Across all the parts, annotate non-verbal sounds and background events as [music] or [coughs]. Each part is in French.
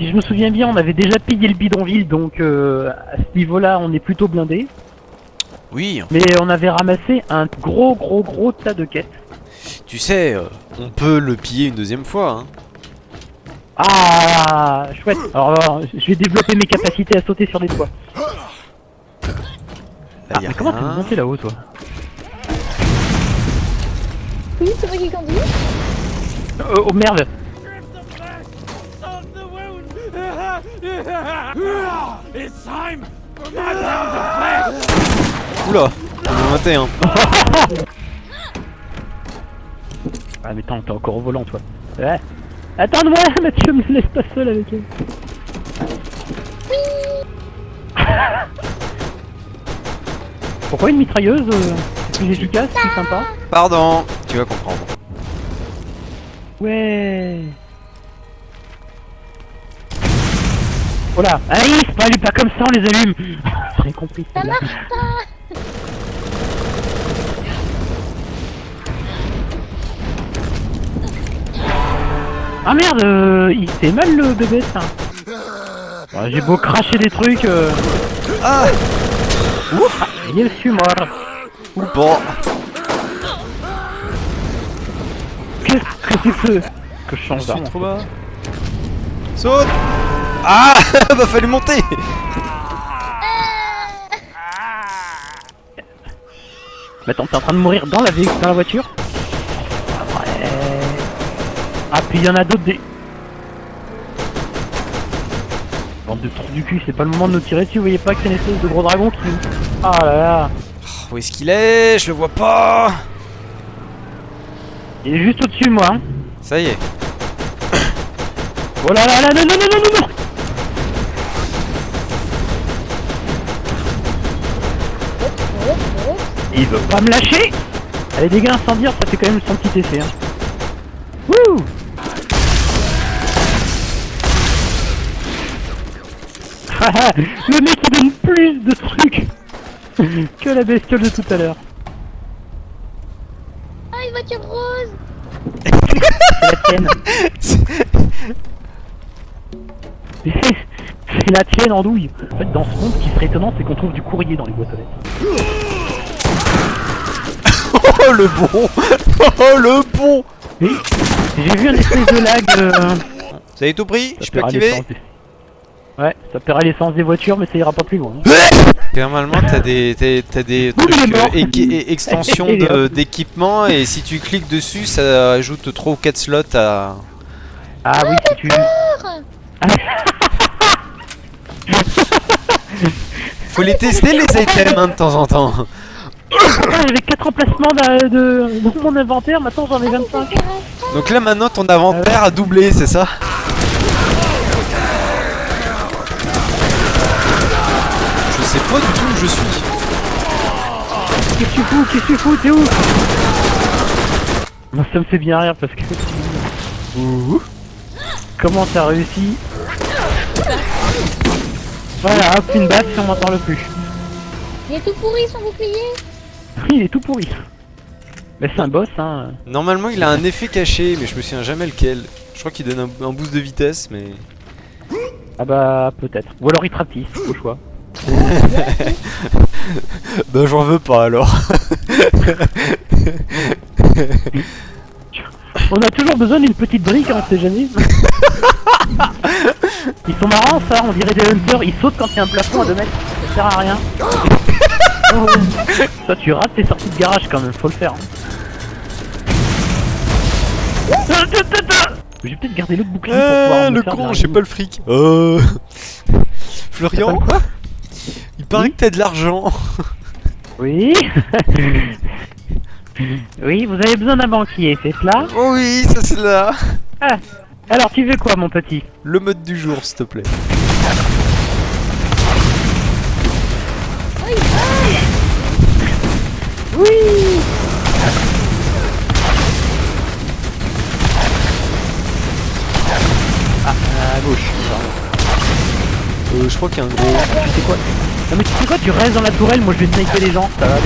Si je me souviens bien, on avait déjà pillé le bidonville, donc euh, à ce niveau-là, on est plutôt blindé. Oui, Mais on avait ramassé un gros, gros, gros tas de quêtes. tu sais, euh, on peut le piller une deuxième fois. Hein. Ah, chouette. Alors, alors, je vais développer mes capacités à sauter sur des toits. Là, Ah, mais comment tu monter là-haut, toi Oui, c'est moi qui conduis. oh, oh merde [laughs] Oula, on est 21. [laughs] Ah, mais attends, t'es encore au volant, toi. Ouais. Attends-moi, [laughs] Mathieu, me laisse pas seul avec elle. Pourquoi une mitrailleuse euh, C'est plus efficace, c'est plus sympa? Pardon, tu vas comprendre. Ouais Oh là Alice, pas allume pas comme ça, on les allume [laughs] J'ai compris. Ça marche pas. Ah merde, euh, il fait mal le bébé ça. J'ai beau cracher des trucs. Euh... Ah Ouf, je suis mort. Bon, Qu'est-ce que c'est que que je change d'arme. Saute Ah [laughs] Bah fallu monter Mais attends, t'es en train de mourir dans la, dans la voiture Ouais. Ah, puis il y en a d'autres des. Bande de trous du cul, c'est pas le moment de nous tirer dessus, vous voyez pas qu'il y a une espèce de gros dragon qui. Ah là là Où est-ce qu'il est? Je le vois pas Il est juste au-dessus de moi, hein. Ça y est. Oh là là là, non, non, non, non, non, Il veut pas me lâcher Allez, dégâts incendiaires, ça fait quand même son petit effet, hein. Wouh [laughs] Le mec il donne plus de trucs [laughs] que la bestiole de tout à l'heure. Ah, une voiture rose. C'est la tienne. [laughs] C'est la tienne en douille. En fait, dans ce monde, ce qui serait étonnant, c'est qu'on trouve du courrier dans les boîtes aux lettres. Oh le bon [laughs] Oh le bon j'ai vu un espèce de lag. euh, Ça y est tout pris Je peux activer des- Ouais, ça paiera l'essence des voitures, mais ça ira pas plus loin. Normalement t'as des, t'as- des il est trucs euh, extensions [laughs] d'équipement et si tu cliques dessus ça ajoute 3 ou 4 slots à... Ah oui, si tu. Faut les tester les items hein, de temps en temps [coughs] J'avais 4 emplacements de, de- dans mon inventaire, maintenant j'en ai 25. Donc là maintenant ton inventaire a doublé c'est ça? Je sais pas du tout où je suis Qu'est-ce que tu fous? Qu'est-ce que tu fous? T'es où? Moi ça me fait bien rire parce que... Ouh. Comment t'as réussi? Voilà, hop, une et on m'en parle plus. Il est tout pourri son bouclier. Il est tout pourri. Mais c'est un boss, hein. Normalement il a un effet caché mais je me souviens jamais lequel Je crois qu'il donne un, un boost de vitesse mais... Ah bah, peut-être. Ou alors il te rapetisse, au choix. [laughs] Bah j'en veux pas alors [laughs] On a toujours besoin d'une petite brique, hein, on sait jamais. Ils sont marrants, ça, on dirait des hunters, ils sautent quand il y a un plafond à 2 mètres. Ça sert à rien. Oh. Toi, tu rates tes sorties de garage quand même, faut le faire. hein. Je vais peut-être garder l'autre bouclier pour pouvoir me le faire con j'ai pas le fric Euh... [laughs] Florian quoi Il paraît Oui que t'as de l'argent Oui. [laughs] oui, vous avez besoin d'un banquier, c'est cela Oh oui c'est là Ah. Alors, tu veux quoi, mon petit? Le mode du jour s'il te plaît Oui Ah, à gauche. Euh je crois qu'il y a un gros... Tu sais quoi Non mais tu sais quoi, tu restes dans la tourelle, moi je vais sniper les gens, ça va.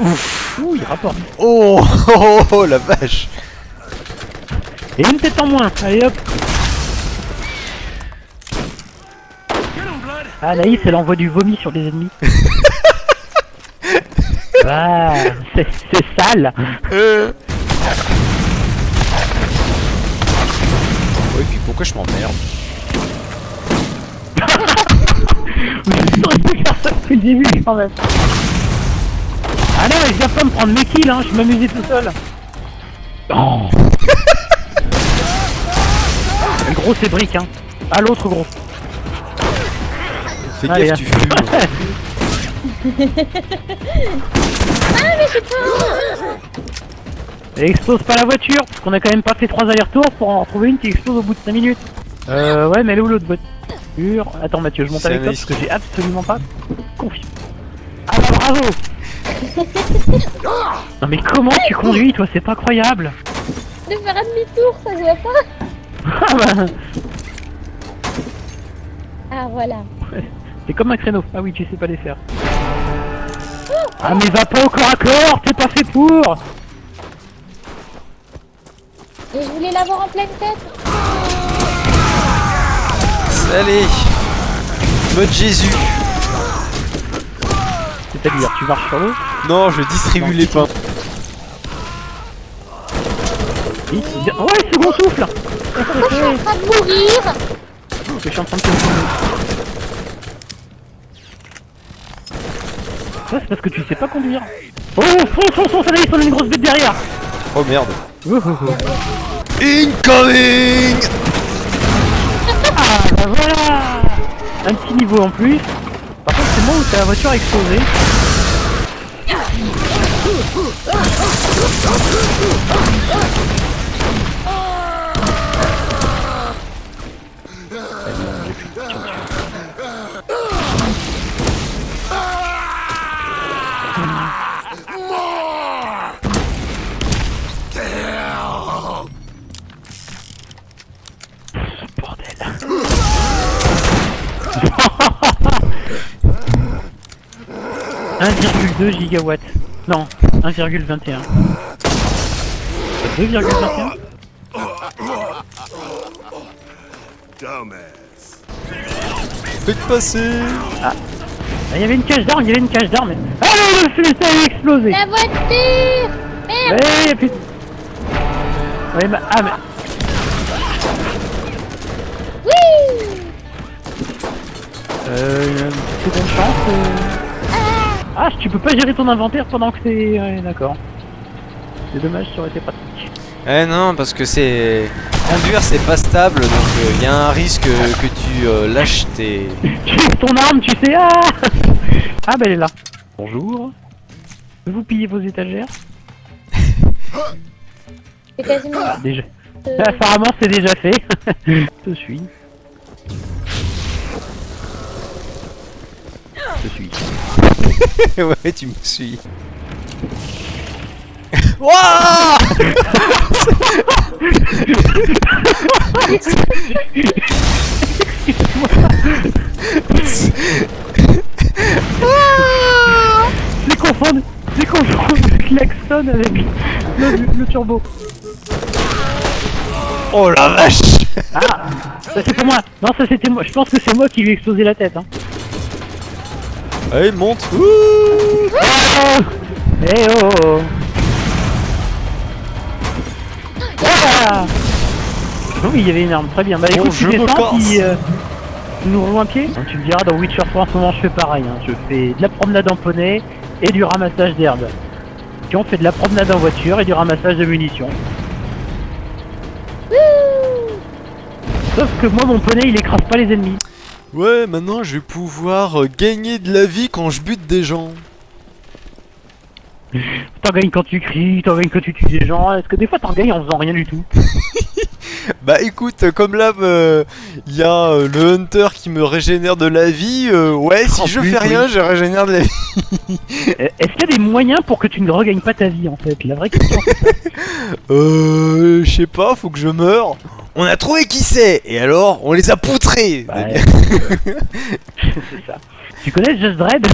Ouh, il rapporte. Oh, oh, oh, oh, la vache Et une tête en moins, allez hop Ah Naïs, elle envoie du vomi sur les ennemis. [laughs] ah, c'est sale euh. Oui, puis pourquoi je m'emmerde pu faire ça depuis le début quand même. Ah non, mais je viens pas me prendre mes kills, hein, je m'amusais tout seul. Oh. Le gros c'est brique, hein. Ah l'autre gros. Fais Allez, gaffe, tu fumes [laughs] Ah, mais je sais pas Et explose pas la voiture, parce qu'on a quand même pas fait trois allers-retours pour en trouver une qui explose au bout de 5 minutes. Euh, ouais, mais elle est où l'autre voiture Attends Mathieu, je monte avec toi parce que j'ai absolument pas confiance. Ah bah bravo [laughs] Non mais comment tu conduis toi, c'est pas croyable. De faire un demi-tour, ça se voit pas. Ah [laughs] bah, Ah, voilà. C'est comme un créneau. Ah oui, tu sais pas les faire. Ah mais va pas au corps à corps, t'es pas fait pour. Et je voulais l'avoir en pleine tête. Allez. Mode Jésus C'est-à-dire, tu marches sur l'eau Non, je distribue les pains. Oui, Ouais, second souffle Pourquoi je suis en train de mourir Je suis en train de. Ça c'est parce que tu sais pas conduire. Oh, fonce, fonce, fonce, allez, on a une grosse bête derrière Oh merde. Oh, oh, oh. Incoming Ah bah voilà Un petit niveau en plus. Par contre, c'est moi où ta voiture a explosé. Bordel. 1,2 gigawatts. Non, 1,21. 2,21 Faites passer. Ah, Il y avait une cage d'armes, il y avait une cage d'armes. Ah, le fusil a explosé La voiture. Merde. Ouais, et puis... Ouais, bah... Ah, mais... Oui. Euh... C'est bonne chance, euh... Ah, tu peux pas gérer ton inventaire pendant que c'est... Ouais, d'accord. C'est dommage, ça aurait été pratique. Eh non, parce que c'est... Conduire, c'est pas stable, donc il y a un risque que tu euh, lâches tes... [laughs] Tu es ton arme, tu sais, ah [laughs] Ah, bah elle est là. Bonjour. Vous pillez vos étagères C'est quasiment... Déjà. [laughs] euh, Apparemment, c'est déjà fait. Je suis. Je suis. [laughs] ouais, tu me suis. [laughs] Wouah J'ai confondu, j'ai confondu le klaxon avec le, le turbo. Oh la vache Ah, ça c'est pour moi. Non, ça c'était moi. Je pense que c'est moi qui lui ai explosé la tête. Hein. Allez, monte Ouh Oh Eh oh. Ah Oh oui, il y avait une arme, très bien. Bah Bon, écoute, je tu descends, puis euh, tu nous rejoins un pied Tu me diras, dans Witcher 3 en ce moment, je fais pareil. hein. Je fais de la promenade en poney et du ramassage d'herbe. Puis on fait de la promenade en voiture et du ramassage de munitions. Sauf que moi, mon poney, il écrase pas les ennemis. Ouais, maintenant je vais pouvoir euh, gagner de la vie quand je bute des gens. T'en gagnes quand tu cries, t'en gagnes quand tu tues des gens. Est-ce que des fois t'en gagnes en faisant rien du tout? [laughs] Bah écoute, euh, comme là, euh, il y a euh, le hunter qui me régénère de la vie, euh, ouais, si En je plus, fais rien, oui. je régénère de la vie. [laughs] Euh, Est-ce qu'il y a des moyens pour que tu ne regagnes pas ta vie en fait? La vraie question. [laughs] Euh, je sais pas, faut que je meure. On a trouvé qui c'est, et alors, on les a poutrés. Bah, [laughs] c'est ça. Tu connais Just Dread?